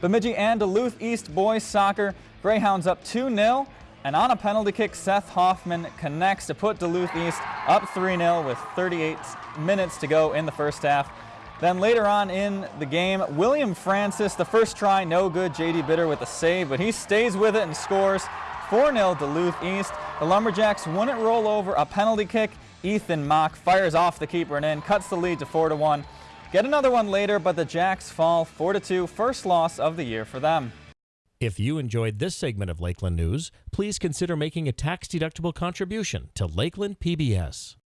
Bemidji and Duluth East boys soccer. Greyhounds up 2-0. And on a penalty kick, Seth Hoffman connects to put Duluth East up 3-0 with 38 minutes to go in the first half. Then later on in the game, William Francis, the first try, no good. J.D. Bitter with a save, but he stays with it and scores 4-0 Duluth East. The Lumberjacks wouldn't roll over a penalty kick. Ethan Mock fires off the keeper and in, cuts the lead to 4-1. Get another one later, but the Jacks fall 4-2, first loss of the year for them. If you enjoyed this segment of Lakeland News, please consider making a tax-deductible contribution to Lakeland PBS.